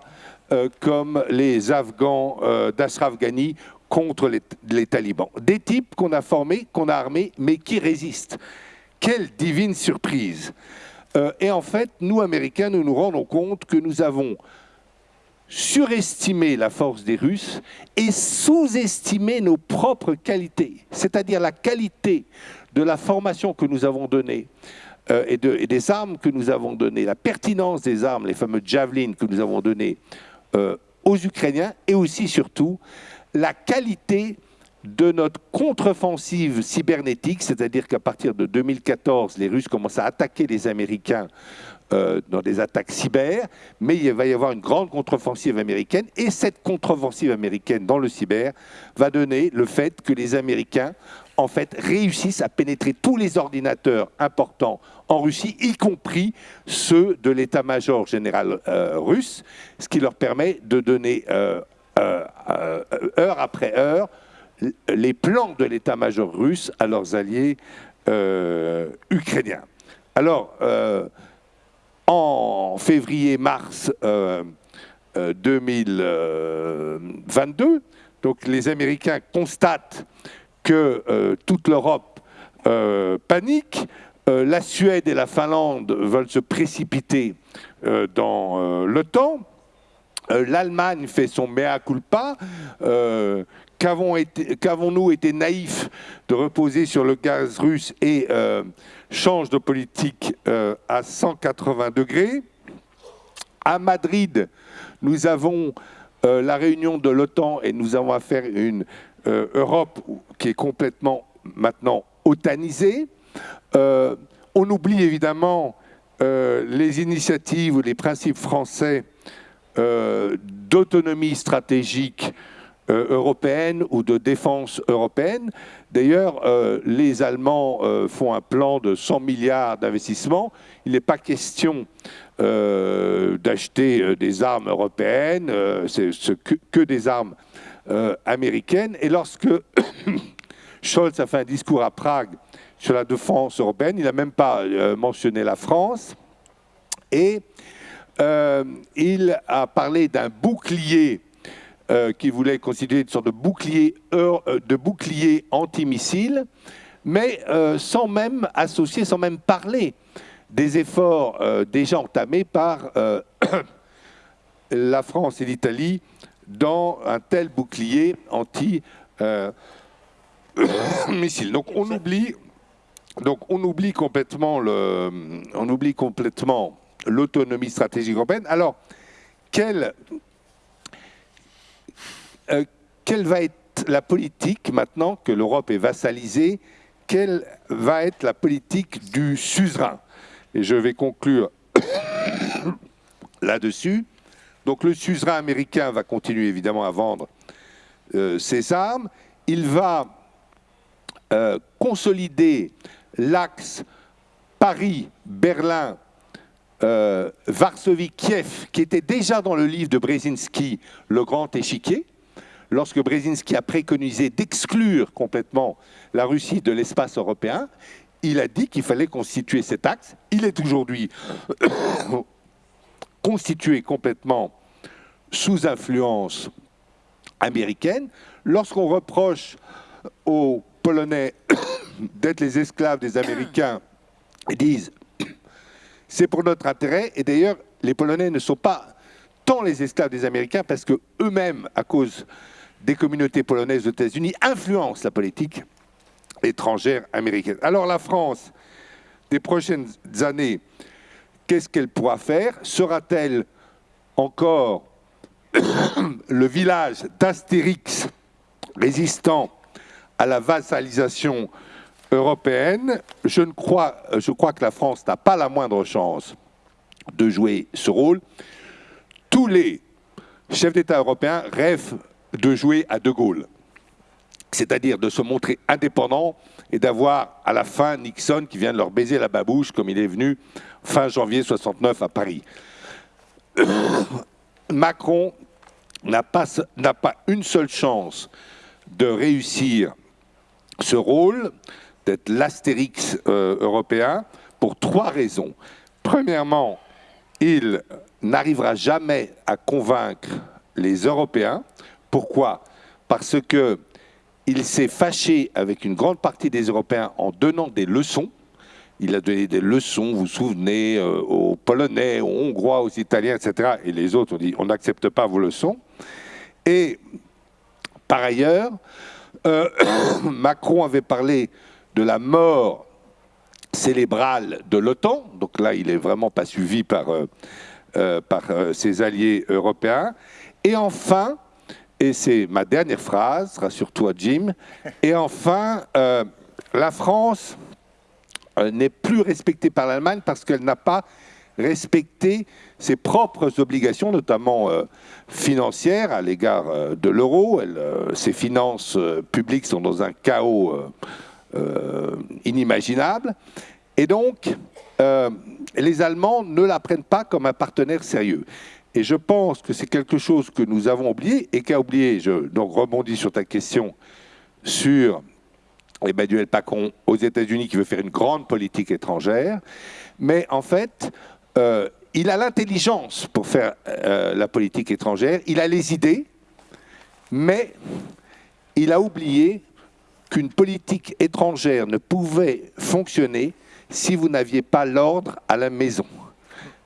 euh, comme les Afghans euh, Ghani contre les, les talibans. Des types qu'on a formés, qu'on a armés, mais qui résistent. Quelle divine surprise Euh, Et en fait, nous, Américains, nous nous rendons compte que nous avons surestimé la force des Russes et sous-estimé nos propres qualités, c'est-à-dire la qualité de la formation que nous avons donnée euh, et, de- et des armes que nous avons données, la pertinence des armes, les fameux javelins que nous avons donnés euh, aux Ukrainiens et aussi surtout la qualité de notre contre-offensive cybernétique, c'est-à-dire qu'à partir de 2014, les Russes commencent à attaquer les Américains euh, dans des attaques cyber, mais il va y avoir une grande contre-offensive américaine, et cette contre-offensive américaine dans le cyber va donner le fait que les Américains, en fait, réussissent à pénétrer tous les ordinateurs importants en Russie, y compris ceux de l'état-major général euh, russe, ce qui leur permet de donner euh, euh, heure après heure les plans de l'état-major russe à leurs alliés ukrainiens. Alors, en février-mars euh, euh, 2022, donc les Américains constatent que euh, toute l'Europe euh, panique. Euh, la Suède et la Finlande veulent se précipiter dans l'OTAN. L'Allemagne fait son mea culpa. Qu'avons-nous été naïfs de reposer sur le gaz russe et change de politique à 180 degrés? À Madrid, nous avons la réunion de l'OTAN et nous avons à une euh, Europe qui est complètement maintenant otanisée. Euh, on oublie évidemment euh, les initiatives ou les principes français d'autonomie stratégique européenne ou de défense européenne. D'ailleurs, les Allemands font un plan de 100 milliards d'investissements. Il n'est pas question d'acheter des armes européennes, que des armes euh, américaines. Et lorsque Scholz a fait un discours à Prague sur la défense européenne, il n'a même pas euh, mentionné la France. Et euh, il a parlé d'un bouclier qu'il voulait considérer une sorte de bouclier, de bouclier antimissile, mais sans même associer, sans même parler des efforts déjà entamés par la France et l'Italie dans un tel bouclier anti-missile. donc on oublie, donc on oublie complètement le, on oublie complètement l'autonomie stratégique européenne. Alors, quelle, euh, quelle va être la politique maintenant que l'Europe est vassalisée? Quelle va être la politique du suzerain? Et je vais conclure là-dessus. Donc le suzerain américain va continuer évidemment à vendre euh, ses armes. Il va euh, consolider l'axe Paris-Berlin euh, Varsovie-Kiev, qui était déjà dans le livre de Brzezinski, Le Grand Échiquier, lorsque Brzezinski a préconisé d'exclure complètement la Russie de l'espace européen, il a dit qu'il fallait constituer cet axe. Il est aujourd'hui constitué complètement sous influence américaine. Lorsqu'on reproche aux Polonais d'être les esclaves des Américains, ils disent c'est pour notre intérêt. Et d'ailleurs, les Polonais ne sont pas tant les esclaves des Américains parce que eux-mêmes, à cause des communautés polonaises aux États-Unis, influencent la politique étrangère américaine. Alors la France, des prochaines années, qu'est-ce qu'elle pourra faire? Sera-t-elle encore le village d'Astérix résistant à la vassalisation européenne? Je, crois, crois que la France n'a pas la moindre chance de jouer ce rôle. Tous les chefs d'État européens rêvent de jouer à De Gaulle, c'est-à-dire de se montrer indépendant et d'avoir à la fin Nixon qui vient de leur baiser la babouche comme il est venu fin janvier 69 à Paris. Macron n'a pas, une seule chance de réussir ce rôle, d'être l'astérix euh, européen, pour trois raisons. Premièrement, il n'arrivera jamais à convaincre les Européens. Pourquoi? Parce que il s'est fâché avec une grande partie des Européens en donnant des leçons. Il a donné des leçons, vous vous souvenez, euh, aux Polonais, aux Hongrois, aux Italiens, etc. Et les autres ont dit on n'accepte pas vos leçons. Et par ailleurs, euh, Macron avait parlé de la mort célébrale de l'OTAN. Donc là, il n'est vraiment pas suivi par, euh, par ses alliés européens. Et enfin, et c'est ma dernière phrase, rassure-toi Jim. Et enfin, euh, la France euh, n'est plus respectée par l'Allemagne parce qu'elle n'a pas respecté ses propres obligations, notamment euh, financières, à l'égard de l'euro. ses finances publiques sont dans un chaos inimaginable. Et donc, les Allemands ne la prennent pas comme un partenaire sérieux. Et je pense que c'est quelque chose que nous avons oublié et qu'a oublié, je donc rebondis sur ta question, sur Emmanuel Macron aux États-Unis qui veut faire une grande politique étrangère. Mais en fait, euh, il a l'intelligence pour faire euh, la politique étrangère, il a les idées, mais il a oublié qu'une politique étrangère ne pouvait fonctionner si vous n'aviez pas l'ordre à la maison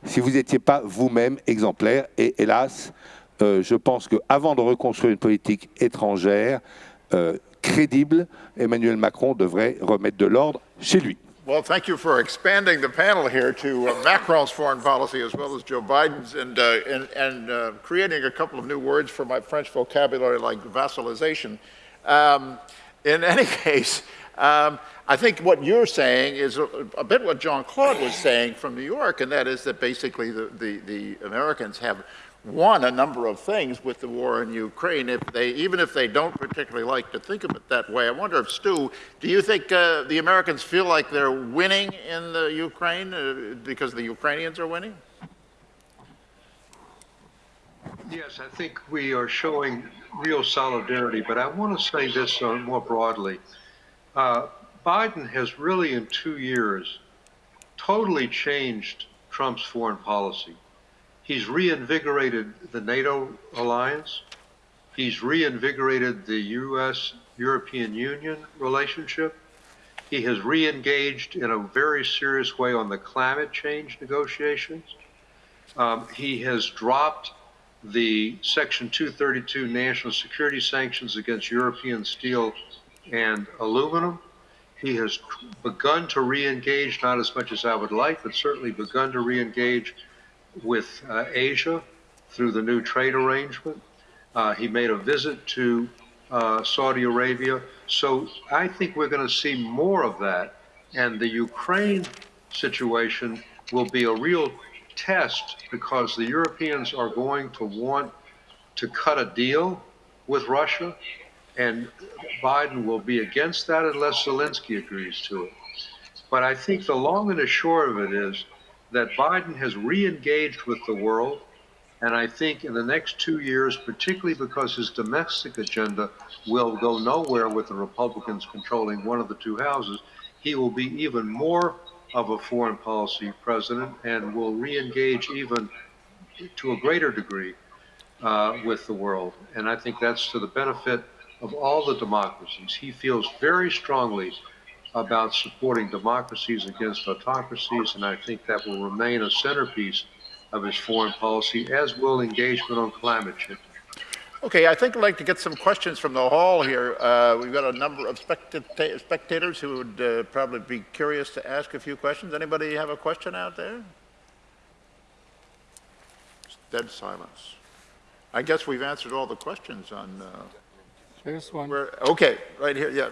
si vous n'étiez pas vous-même exemplaire. Et hélas, euh, je pense qu'avant de reconstruire une politique étrangère euh, crédible, Emmanuel Macron devrait remettre de l'ordre chez lui. Well, thank you for expanding the panel here to uh, Macron's foreign policy as well as Joe Biden's and, uh, and, and uh, creating a couple of new words for my French vocabulary like vassalization. Um, in any case, um, I think what you're saying is a, a bit what John Claude was saying from New York, and that is that basically the, the, the, Americans have won a number of things with the war in Ukraine, if they, even if they don't particularly like to think of it that way. I wonder if, Stu, do you think uh, the Americans feel like they're winning in the Ukraine uh, because the Ukrainians are winning? Yes, I think we are showing real solidarity, but I want to say this uh, more broadly. Uh, Biden has really, in two years, totally changed Trump's foreign policy. He's reinvigorated the NATO alliance. He's reinvigorated the U.S. European Union relationship. He has re-engaged in a very serious way on the climate change negotiations. Um, he has dropped the Section 232 national security sanctions against European steel and aluminum. He has begun to re-engage, not as much as I would like, but certainly begun to re-engage with uh, Asia through the new trade arrangement. Uh, he made a visit to uh, Saudi Arabia. So I think we're going to see more of that. And the Ukraine situation will be a real test because the Europeans are going to want to cut a deal with Russia and Biden will be against that unless Zelensky agrees to it. But I think the long and the short of it is that Biden has re-engaged with the world. And I think in the next two years, particularly because his domestic agenda will go nowhere with the Republicans controlling one of the two houses, he will be even more of a foreign policy president and will re-engage even to a greater degree uh, with the world. And I think that's to the benefit of all the democracies. He feels very strongly about supporting democracies against autocracies, and I think that will remain a centerpiece of his foreign policy, as will engagement on climate change. Okay, I think I'd like to get some questions from the hall here. Uh, We've got a number of spectata- spectators who would uh, probably be curious to ask a few questions. Anybody have a question out there? It's Dead silence. I guess we've answered all the questions on, uh, There's one. where, okay, right here, yeah.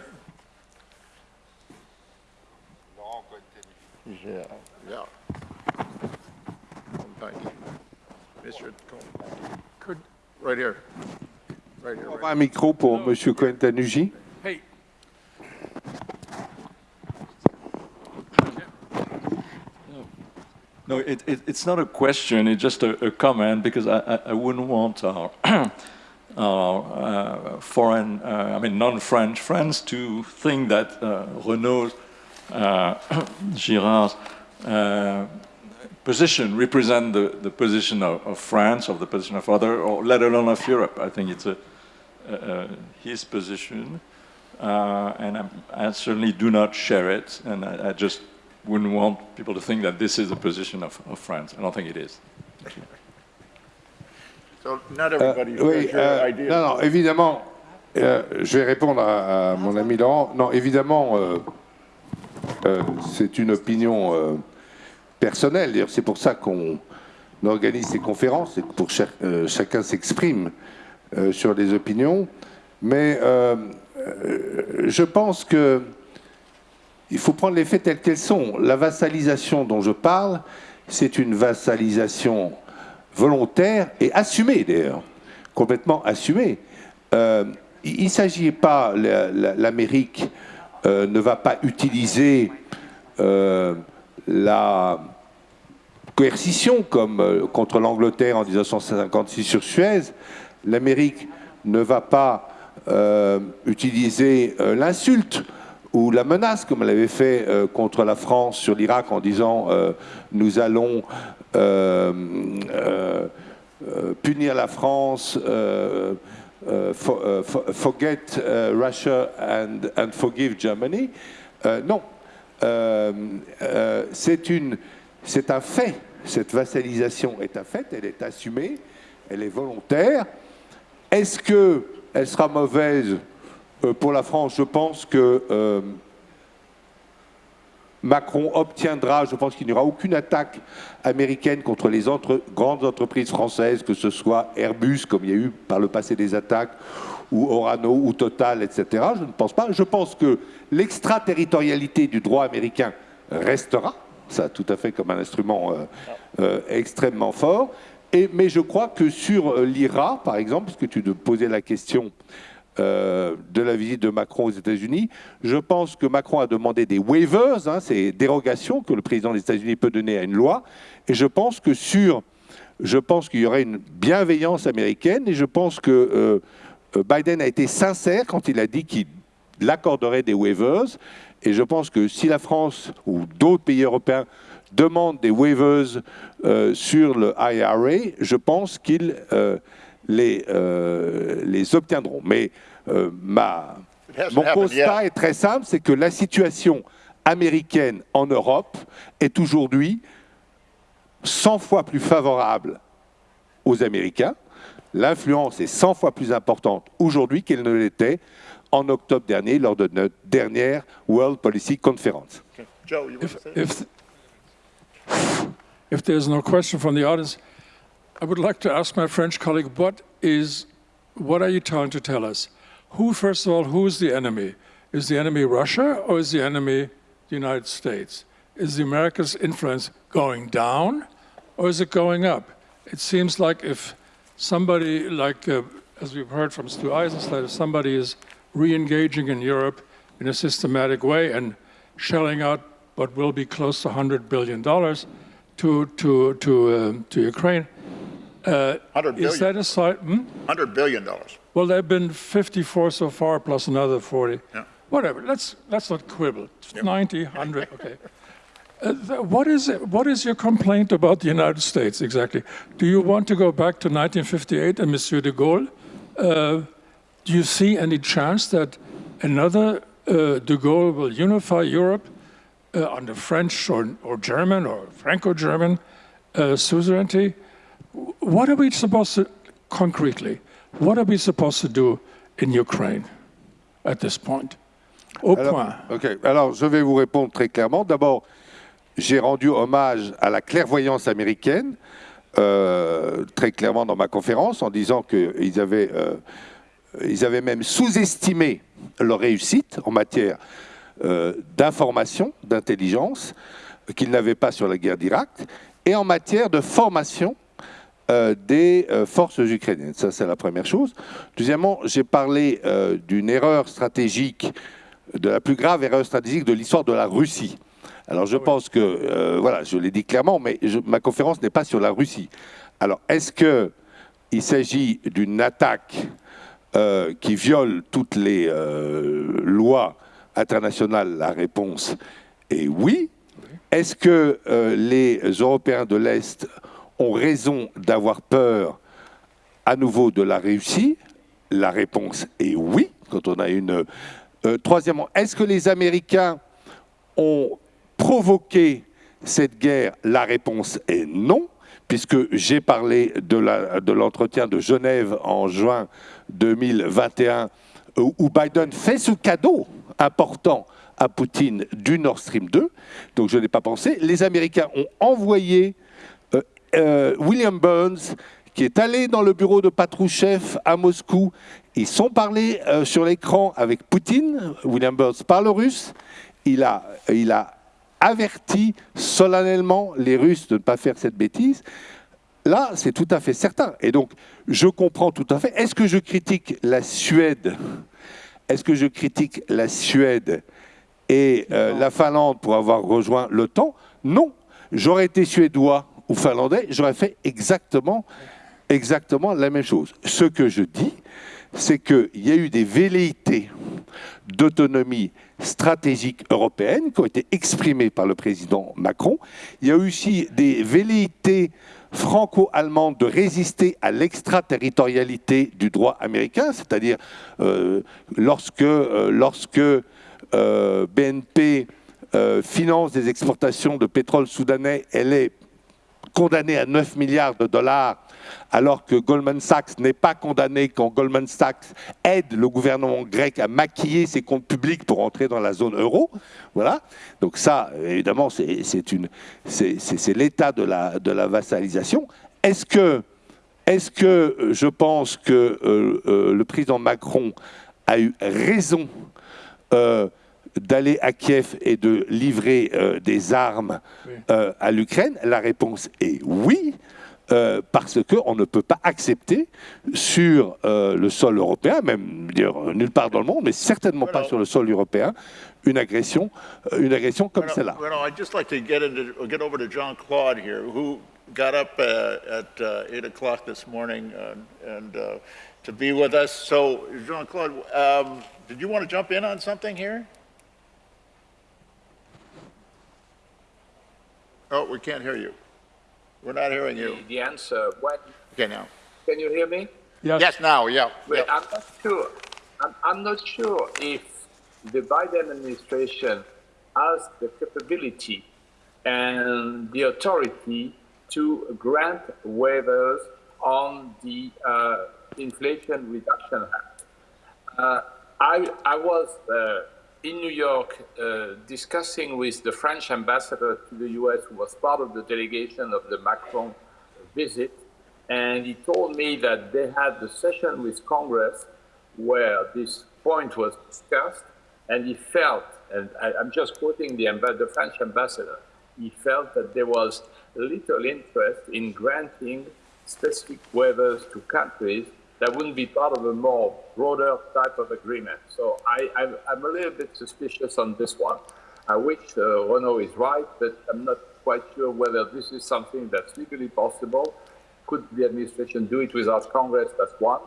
Yeah, yeah. Thank you. Mr. Cohen, Could, right here. Right here, On right un micro pour Monsieur Cohen-Tanugi. hey, No, it, it, it's not a question, it's just a, a comment because I, I, I wouldn't want our, our uh, foreign, uh, I mean non-French friends to think that uh, Renaud's, uh, Girard's uh, position represent the, the position of, of France, of the position of other, or let alone of Europe. I think it's a, uh, his position, uh, and I'm, I certainly do not share it, and I, I just wouldn't want people to think that this is the position of, of France. I don't think it is. So not Euh, everybody oui, euh, non, non, évidemment, euh, je vais répondre à, à mon ami Laurent. Non, évidemment, c'est une opinion personnelle. D'ailleurs, c'est pour ça qu'on organise ces conférences, c'est pour que chaque- chacun s'exprime sur les opinions. Mais je pense que il faut prendre les faits tels qu'elles sont. La vassalisation dont je parle, c'est une vassalisation volontaire et assumée d'ailleurs, complètement assumée. Euh, il ne s'agit pas, la- la- l'Amérique euh, ne va pas utiliser euh, la coercition comme contre l'Angleterre en 1956 sur Suez. L'Amérique ne va pas utiliser l'insulte ou la menace comme elle avait fait contre la France sur l'Irak en disant nous allons punir la France, euh, euh, for- euh, for- forget euh, Russia and, and forgive Germany. Euh, non, Euh, euh, c'est un fait. Cette vassalisation est un fait, elle est assumée, elle est volontaire. Est-ce que elle sera mauvaise euh, pour la France? Je pense que euh, Macron obtiendra, je pense qu'il n'y aura aucune attaque américaine contre les grandes entreprises françaises, que ce soit Airbus, comme il y a eu par le passé des attaques, ou Orano, ou Total, etc. Je ne pense pas. Je pense que l'extraterritorialité du droit américain restera, ça tout à fait comme un instrument euh, euh, extrêmement fort. Mais je crois que sur euh, l'IRA, par exemple, parce que tu te posais la question euh, de la visite de Macron aux États-Unis. Je pense que Macron a demandé des waivers, hein, ces dérogations que le président des États-Unis peut donner à une loi. Et je pense que sur, je pense qu'il y aurait une bienveillance américaine. Et je pense que euh, euh, Biden a été sincère quand il a dit qu'il accorderait des waivers. Et je pense que si la France ou d'autres pays européens demandent des waivers sur le IRA, je pense qu'ils les, euh, les obtiendront. Mais euh, ma, mon constat est très simple, c'est que la situation américaine en Europe est aujourd'hui 100 fois plus favorable aux Américains. L'influence est 100 fois plus importante aujourd'hui qu'elle ne l'était en octobre dernier lors de notre dernière World Policy Conference. Okay. Joe, you want to say? if, if there's no question from the audience, I would like to ask my French colleague, what is, what are you trying to tell us? Who, first of all, who is the enemy? Is the enemy Russia or is the enemy the United States? Is the America's influence going down or is it going up? It seems like if somebody, like uh, as we've heard from Stu Eizenstat, if somebody is re-engaging in Europe in a systematic way and shelling out what will be close to $100 billion, to to to um, to Ukraine. Uh, 100 is that a side? Hmm? 100 billion dollars. Well, there have been 54 so far, plus another 40. Yeah. Whatever. Let's let's not quibble. 90, 100. Okay. Uh, what is it, what is your complaint about the United States exactly? Do you want to go back to 1958 and Monsieur de Gaulle? Uh, do you see any chance that another uh, de Gaulle will unify Europe uh, under French or, or German or Franco-German uh, suzerainty? What are we supposed to, concretely, what are we supposed to do in Ukraine at this point? Au Alors, point. ok. Alors, je vais vous répondre très clairement. D'abord, j'ai rendu hommage à la clairvoyance américaine, euh, très clairement dans ma conférence, en disant qu'ils avaient, euh, ils avaient même sous-estimé leur réussite en matière euh, d'information, d'intelligence, qu'ils n'avaient pas sur la guerre d'Irak, et en matière de formation euh, des euh, forces ukrainiennes. Ça, c'est la première chose. Deuxièmement, j'ai parlé euh, d'une erreur stratégique, de la plus grave erreur stratégique de l'histoire de la Russie. Alors, je pense que, voilà, je l'ai dit clairement, mais je- ma conférence n'est pas sur la Russie. Alors, est-ce que il s'agit d'une attaque qui viole toutes les lois internationales? La réponse est oui. Est-ce que les Européens de l'Est ont raison d'avoir peur à nouveau de la Russie La réponse est oui, quand on a une... Euh, troisièmement, est-ce que les Américains ont provoqué cette guerre La réponse est non, puisque j'ai parlé de la- de l'entretien de, Genève en juin 2021, où où Biden fait ce cadeau important à Poutine du Nord Stream 2. Donc je n'ai pas pensé. Les Américains ont envoyé euh, William Burns, qui est allé dans le bureau de Patrouchev à Moscou. Ils sont parlés euh, sur l'écran avec Poutine. William Burns parle russe. Il a, il a averti solennellement les Russes de ne pas faire cette bêtise. Là, c'est tout à fait certain. Et donc, je comprends tout à fait. Est-ce que je critique la Suède? Est-ce que je critique la Suède et euh, la Finlande pour avoir rejoint l'OTAN? Non. J'aurais été suédois ou finlandais, j'aurais fait exactement, la même chose. Ce que je dis, c'est qu'il y a eu des velléités d'autonomie stratégique européenne qui ont été exprimées par le président Macron. Il y a eu aussi des velléités franco-allemandes de résister à l'extraterritorialité du droit américain, c'est-à-dire euh, lorsque, euh, euh, BNP finance des exportations de pétrole soudanais, elle est condamné à 9 milliards de dollars, alors que Goldman Sachs n'est pas condamné quand Goldman Sachs aide le gouvernement grec à maquiller ses comptes publics pour entrer dans la zone euro. Voilà. Donc ça, évidemment, c'est l'état de la, vassalisation. Est-ce que, euh, je pense que euh, euh, le président Macron a eu raison d'aller à Kiev et de livrer euh, des armes euh, à l'Ukraine? La réponse est oui, euh, parce qu'on ne peut pas accepter sur euh, le sol européen, même dire, nulle part dans le monde, mais certainement pas sur le sol européen, une agression, euh, une agression comme Well, celle-là. Well, I'd just like to get into, get over to John Claude here, who got up uh, at uh, 8 o'clock this morning uh, and uh, to be with us. So, Jean Claude, um, did you want to jump in on something here? Oh, we can't hear you. We're not hearing you. The answer, what, Okay, now. can you hear me? Yes. Yes, now, yeah. Well, yeah. I'm not sure. I'm, I'm not sure if the Biden administration has the capability and the authority to grant waivers on the uh, Inflation Reduction Act. Uh, I, I was uh, in New York uh, discussing with the French ambassador to the US, who was part of the delegation of the Macron visit, and he told me that they had the session with Congress where this point was discussed, and he felt, and I, I'm just quoting the, the French ambassador, he felt that there was little interest in granting specific waivers to countries that wouldn't be part of a more broader type of agreement. So I, I'm, I'm a little bit suspicious on this one. I wish uh, Renaud is right, but I'm not quite sure whether this is something that's legally possible. Could the administration do it without Congress? That's one.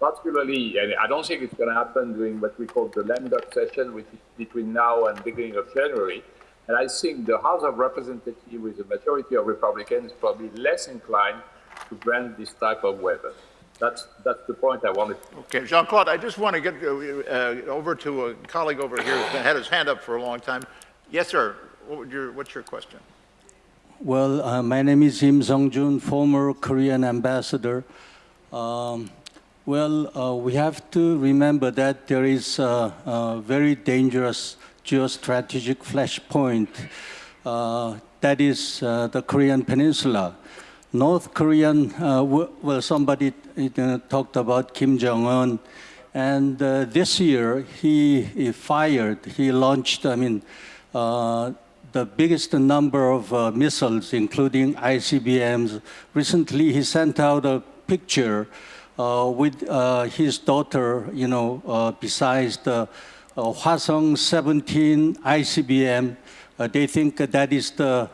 Particularly, and I don't think it's going to happen during what we call the lame duck session, which is between now and beginning of January. And I think the House of Representatives, with a majority of Republicans, is probably less inclined to grant this type of waiver. That's, that's the point I wanted to Okay, Jean-Claude, I just want to get uh, over to a colleague over here who's had his hand up for a long time. Yes, sir. What would your, what's your question? Well, uh, my name is Im Sung-jun, former Korean ambassador. Um, well, uh, we have to remember that there is a, a very dangerous geostrategic flashpoint. Uh, that is uh, the Korean Peninsula. North Korean, uh, well, somebody uh, talked about Kim Jong-un, and uh, this year he, he, fired, he launched, I mean, uh, the biggest number of uh, missiles, including ICBMs. Recently, he sent out a picture uh, with his daughter, you know, besides the Hwasong 17 ICBM. Uh, they think that is the,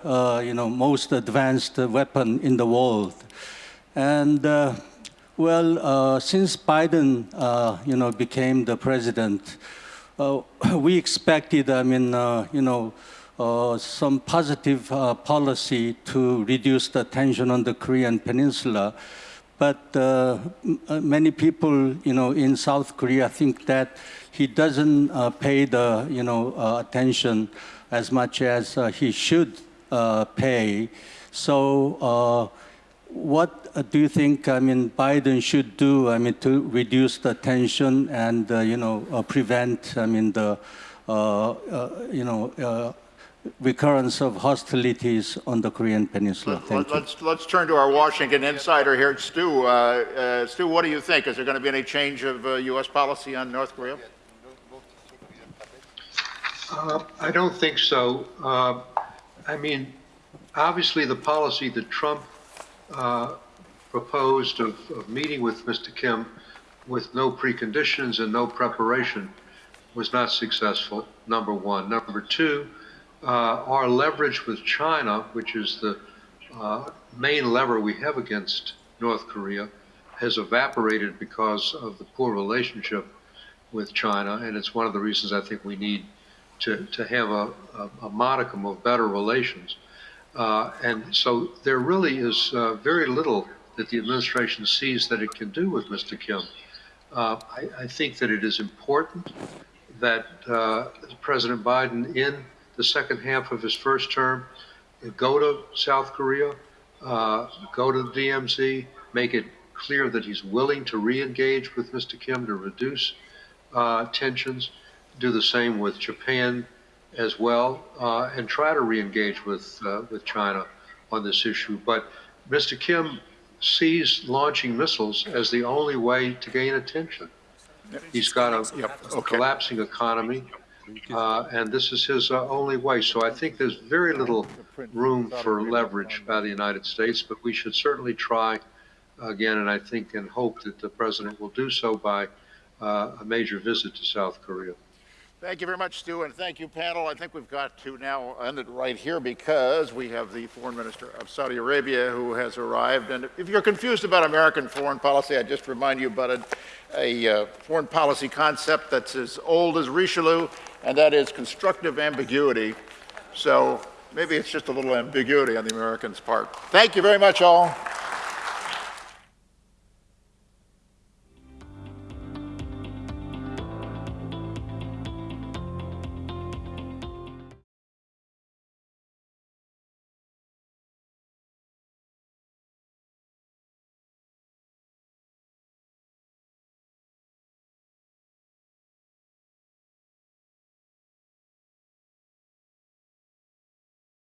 you know, most advanced weapon in the world. And well, since Biden, you know, became the president, we expected, I mean, you know, uh, some positive uh, policy to reduce the tension on the Korean peninsula. But uh, uh many people, you know, in South Korea think that he doesn't uh, pay the, you know, uh, attention as much as uh, he should uh, pay. So uh, what do you think, I mean, Biden should do, I mean, to reduce the tension and, you know, prevent, I mean, the, you know, recurrence of hostilities on the Korean Peninsula. Thank Let, us let's turn to our Washington insider here, Stu. Uh, uh, Stu, what do you think? Is there going to be any change of uh, U.S. policy on North Korea? Uh, I don't think so. Uh, I mean, obviously, the policy that Trump uh, proposed of, of meeting with Mr. Kim with no preconditions and no preparation was not successful, number one. Number two, uh, our leverage with China, which is the uh, main lever we have against North Korea, has evaporated because of the poor relationship with China, and it's one of the reasons I think we need to, to have a, a, a modicum of better relations. Uh, and so there really is uh, very little that the administration sees that it can do with Mr. Kim. Uh, I, I, think that it is important that uh, President Biden, in the second half of his first term, go to South Korea, uh, go to the DMZ, make it clear that he's willing to re-engage with Mr. Kim to reduce uh, tensions, do the same with Japan as well, uh, and try to re-engage with, uh, with China on this issue. But Mr. Kim sees launching missiles as the only way to gain attention. He's got a, Yep, a okay. collapsing economy. Uh, and this is his uh, only way. So I think there's very little room for leverage by the United States, but we should certainly try again, and I think and hope that the president will do so by uh, a major visit to South Korea. Thank you very much, Stu, and thank you, panel. I think we've got to now end it right here because we have the foreign minister of Saudi Arabia who has arrived. And if you're confused about American foreign policy, I just remind you about a, a uh, foreign policy concept that's as old as Richelieu and that is constructive ambiguity. So maybe it's just a little ambiguity on the Americans' part. Thank you very much, all.